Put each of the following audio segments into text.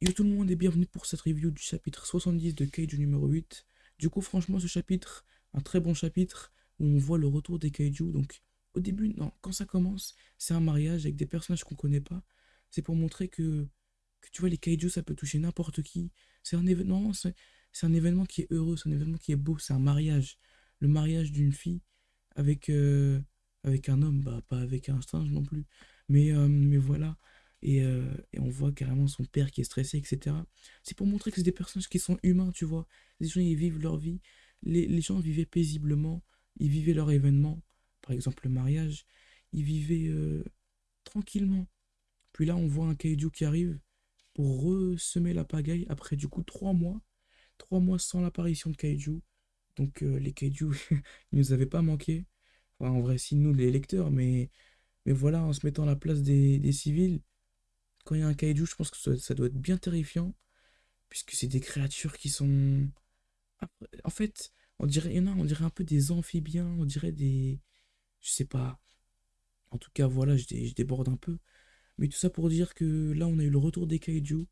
Yo tout le monde et bienvenue pour cette review du chapitre 70 de Kaiju numéro 8. Du coup franchement ce chapitre, un très bon chapitre où on voit le retour des Kaiju. Donc au début, non, quand ça commence, c'est un mariage avec des personnages qu'on connaît pas. C'est pour montrer que, tu vois les Kaiju ça peut toucher n'importe qui. C'est un événement, qui est heureux, c'est un événement qui est beau, c'est un mariage. Le mariage d'une fille avec, euh, un homme, bah pas avec un singe non plus. Mais, euh, mais voilà. Et, euh, et on voit carrément son père qui est stressé, etc. C'est pour montrer que c'est des personnages qui sont humains, tu vois. Les gens, ils vivent leur vie. Les, les gens vivaient paisiblement. Ils vivaient leur événement. Par exemple, le mariage. Ils vivaient euh, tranquillement. Puis là, on voit un kaiju qui arrive pour ressemer la pagaille après du coup trois mois. Trois mois sans l'apparition de kaiju. Donc euh, les kaiju, ils nous avaient pas manqué. Enfin, en vrai, si nous, les lecteurs, mais, mais voilà, en se mettant à la place des, des civils, quand il y a un kaiju, je pense que ça, doit être bien terrifiant, puisque c'est des créatures qui sont... En fait, on dirait, on dirait un peu des amphibiens, on dirait des... Je sais pas. En tout cas, voilà, je, dé- je déborde un peu. Mais tout ça pour dire que là, on a eu le retour des kaiju.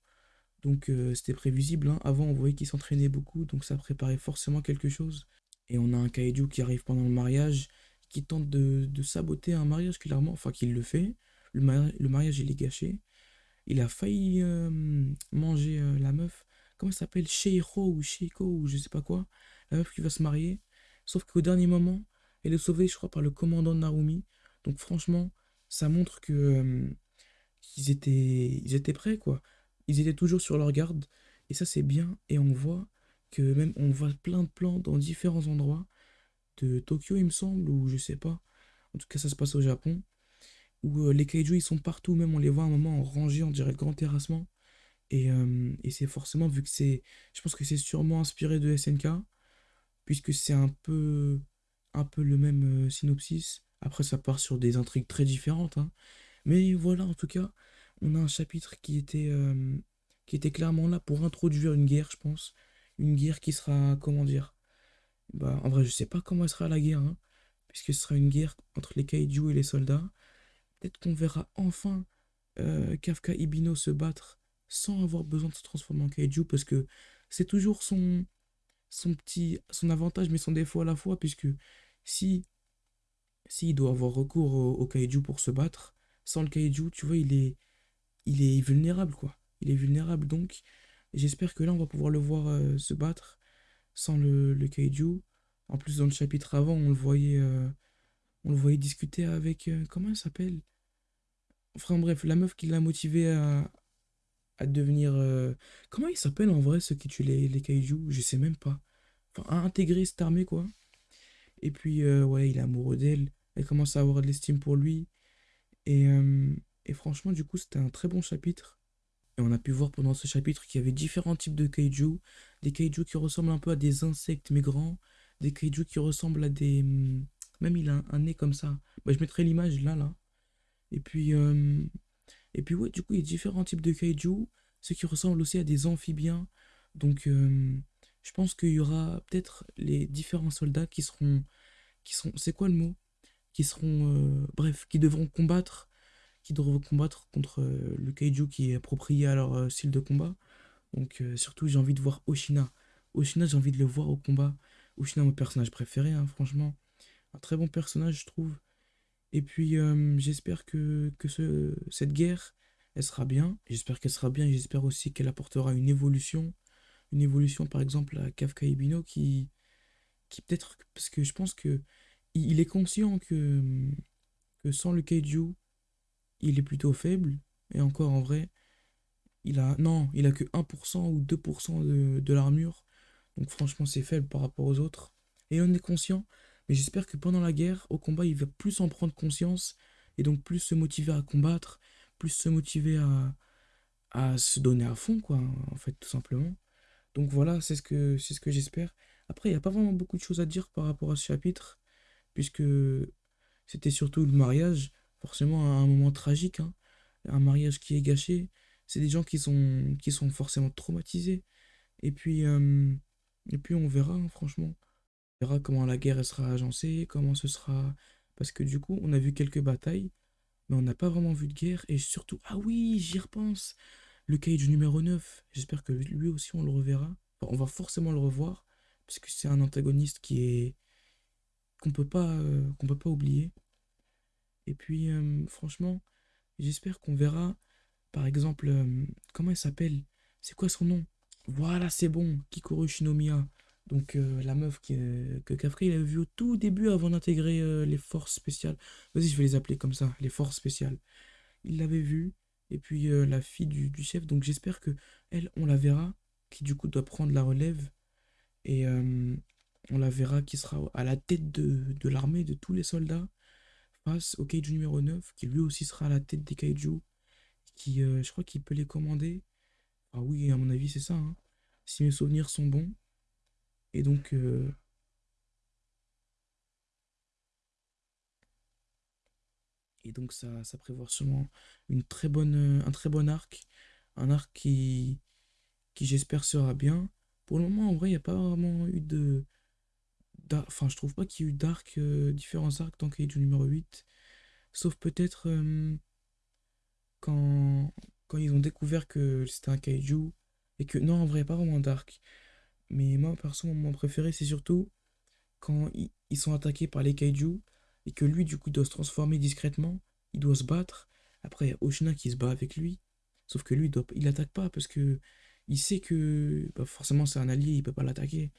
Donc, euh, c'était prévisible. hein. Avant, on voyait qu'ils s'entraînaient beaucoup, donc ça préparait forcément quelque chose. Et on a un kaiju qui arrive pendant le mariage, qui tente de, saboter un mariage, clairement. Enfin, qu'il le fait. Le, le mariage, il est gâché. Il a failli euh, manger euh, la meuf. Comment elle s'appelle? Sheiko ou Sheiko ou je sais pas quoi. La meuf qui va se marier. Sauf qu'au dernier moment, elle est sauvée, je crois, par le commandant Narumi. Donc franchement, ça montre que euh, qu'ils étaient, ils étaient prêts, quoi. Ils étaient toujours sur leur garde. Et ça, c'est bien. Et on voit que même, on voit plein de plans dans différents endroits de Tokyo, il me semble, ou je sais pas. En tout cas, ça se passe au Japon où euh, les kaiju ils sont partout, même on les voit un moment en rangée, on dirait le grand terrassement. Et, euh, et c'est forcément, vu que c'est. Je pense que c'est sûrement inspiré de SNK, puisque c'est un peu, le même euh, synopsis. Après, ça part sur des intrigues très différentes. hein. Mais voilà, en tout cas, on a un chapitre qui était, qui était clairement là pour introduire une guerre, je pense. Une guerre qui sera, comment dire? Bah, en vrai, je sais pas comment elle sera la guerre, hein, puisque ce sera une guerre entre les kaiju et les soldats. Peut-être qu'on verra enfin euh, Kafka Ibino se battre sans avoir besoin de se transformer en kaiju parce que c'est toujours son, son petit son avantage mais son défaut à la fois puisque si s'il doit avoir recours au, kaiju pour se battre sans le kaiju tu vois il est il est vulnérable quoi. Il est vulnérable donc j'espère que là on va pouvoir le voir euh, se battre sans le, le kaiju. En plus dans le chapitre avant on le voyait euh, on le voyait discuter avec euh, comment elle s'appelle? Enfin bref, la meuf qui l'a motivé à, à devenir... euh, Comment il s'appelle en vrai ceux qui tuent les, les kaijus? Je sais même pas. Enfin, à intégrer cette armée quoi. Et puis euh, ouais, il est amoureux d'elle. Elle commence à avoir de l'estime pour lui. Et, et franchement, du coup, c'était un très bon chapitre. Et on a pu voir pendant ce chapitre qu'il y avait différents types de kaiju. Des kaiju qui ressemblent un peu à des insectes mais grands. Des kaiju qui ressemblent à des... hum, Même il a un, nez comme ça. Bah, je mettrai l'image là, là. Et puis, euh, et puis ouais, du coup, il y a différents types de kaiju, ceux qui ressemblent aussi à des amphibiens. Donc, euh, je pense qu'il y aura peut-être les différents soldats qui seront, qui seront, c'est quoi le mot? Qui seront, euh, bref, qui devront combattre, qui devront combattre contre le kaiju qui est approprié à leur style de combat. Donc, surtout, j'ai envie de voir Oshina. Oshina, j'ai envie de le voir au combat. Oshina, mon personnage préféré, hein, franchement. Très bon personnage, je trouve. Et puis, euh, j'espère que, que ce, cette guerre, elle sera bien. J'espère qu'elle sera bien. J'espère aussi qu'elle apportera une évolution. Une évolution, par exemple, à Kafka Ibino qui, qui peut-être... Parce que je pense que il est conscient que, que sans le kaiju, il est plutôt faible. Et encore, en vrai, il a... Non, il a que un pour cent ou 2% de, de l'armure. Donc franchement, c'est faible par rapport aux autres. Et on est conscient. Mais j'espère que pendant la guerre, au combat, il va plus en prendre conscience et donc plus se motiver à combattre, plus se motiver à, à se donner à fond, quoi, en fait, tout simplement. Donc voilà, c'est ce que, ce que j'espère. Après, il n'y a pas vraiment beaucoup de choses à dire par rapport à ce chapitre, puisque c'était surtout le mariage, forcément un moment tragique, hein. Un mariage qui est gâché, c'est des gens qui sont, qui sont forcément traumatisés. Et puis, euh, et puis on verra, hein, franchement. On verra comment la guerre sera agencée, comment ce sera... Parce que du coup, on a vu quelques batailles, mais on n'a pas vraiment vu de guerre. Et surtout, ah oui, j'y repense. Le Cage numéro 9, j'espère que lui aussi on le reverra. On va forcément le revoir, parce que c'est un antagoniste qui est qu'on peut pas euh, qu'on peut pas oublier. Et puis euh, franchement, j'espère qu'on verra par exemple euh, comment elle s'appelle C'est quoi son nom? Voilà, c'est bon, Kikoru Shinomiya. Donc la meuf que Kafka il avait vu au tout début avant d'intégrer les forces spéciales. Vas-y, je vais les appeler comme ça, les forces spéciales. Il l'avait vue et puis la fille du, du chef. Donc j'espère que elle, on la verra, qui du coup doit prendre la relève et on la verra qui sera à la tête de, l'armée de tous les soldats face au kaiju numéro 9 qui lui aussi sera à la tête des kaiju qui euh, je crois qu'il peut les commander ah oui à mon avis c'est ça hein, si mes souvenirs sont bons et donc euh, et donc ça, ça prévoit sûrement une très bonne un très bon arc un arc qui qui j'espère sera bien pour le moment en vrai il n'y a pas vraiment eu de Enfin, je trouve pas qu'il y ait eu d'arcs, euh, différents arcs dans Kaiju numéro 8. Sauf peut-être euh, quand, quand ils ont découvert que c'était un Kaiju. Et que, non, en vrai, pas vraiment d'arc. Mais moi, perso, mon préféré, c'est surtout quand ils, sont attaqués par les Kaiju. Et que lui, du coup, doit se transformer discrètement. Il doit se battre. Après, il y a Oshina qui se bat avec lui. Sauf que lui, il, doit, pas parce que il sait que bah, forcément c'est un allié, il peut pas l'attaquer.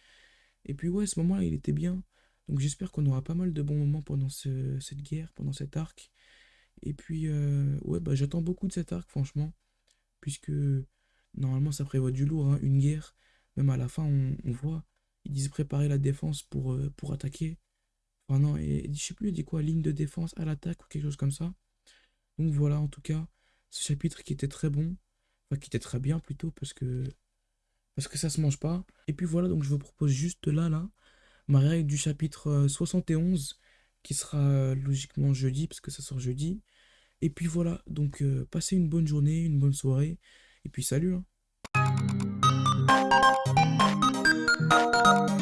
Et puis ouais, ce moment-là, il était bien. Donc j'espère qu'on aura pas mal de bons moments pendant cette guerre, pendant cet arc. Et puis euh, ouais, bah j'attends beaucoup de cet arc, franchement. Puisque normalement ça prévoit du lourd, hein, une guerre. Même à la fin, on, voit, ils disent préparer la défense pour, euh, attaquer. Enfin non, et, je sais plus, il dit quoi, ligne de défense à l'attaque ou quelque chose comme ça. Donc voilà, en tout cas, ce chapitre qui était très bon. Enfin, qui était très bien plutôt, parce que parce que ça se mange pas. Et puis voilà, donc je vous propose juste là, là, ma règle du chapitre 71, euh, qui sera euh, logiquement jeudi, parce que ça sort jeudi. Et puis voilà, donc passez une bonne journée, une bonne soirée, et puis salut hein. Música